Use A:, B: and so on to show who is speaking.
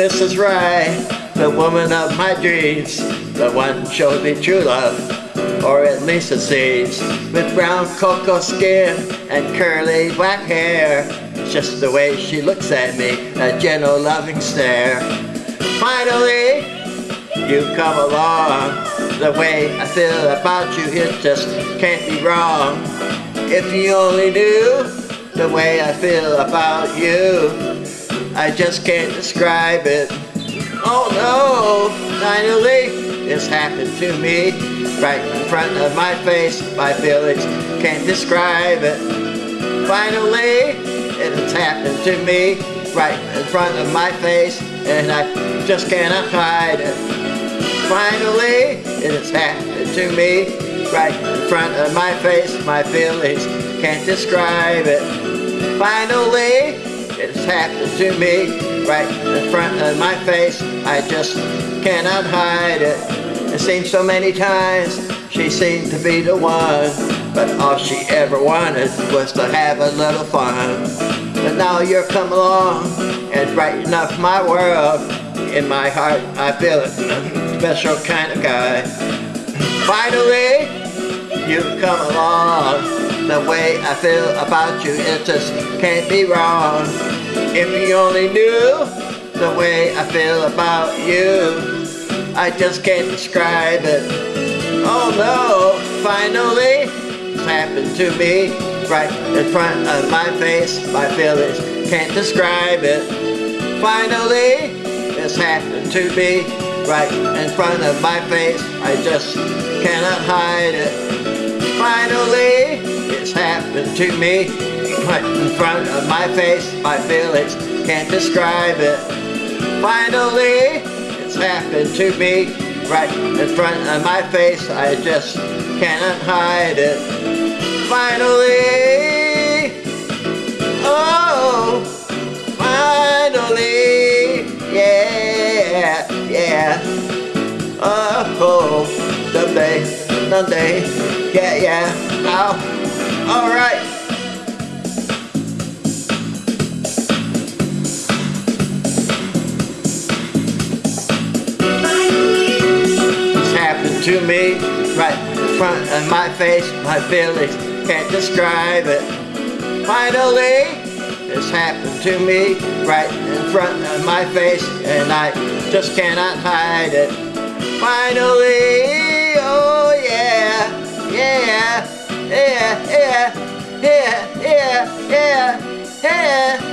A: is right. The woman of my dreams, the one showed me true love, or at least it seems. With brown cocoa skin and curly black hair, just the way she looks at me, a gentle loving stare. Finally, you come along. The way I feel about you, it just can't be wrong. If you only knew the way I feel about you, I just can't describe it. Oh no, finally, it's happened to me. Right in front of my face, my feelings can't describe it. Finally, it has happened to me. Right in front of my face, and I just cannot hide it. Finally, it has happened to me. Right in front of my face, my feelings can't describe it. Finally, it has happened to me. Right in front of my face, I just cannot hide it. It seems so many times she seemed to be the one, but all she ever wanted was to have a little fun. But now you're come along and brighten up my world. In my heart, I feel it, a special kind of guy. Finally, you come along. The way I feel about you, it just can't be wrong. If you only knew the way I feel about you, I just can't describe it. Oh no, finally, it's happened to me right in front of my face. My feelings can't describe it. Finally, it's happened to me right in front of my face. I just cannot hide it. To me right in front of my face. My feelings can't describe it. Finally, it's happened to me right in front of my face. I just cannot hide it. Finally, oh, finally, yeah, yeah. Oh, someday, someday, yeah, yeah. Oh, all right. It's happened to me right in front of my face. My feelings can't describe it. Finally, it's happened to me right in front of my face, and I just cannot hide it. Finally, yeah, yeah, yeah, yeah.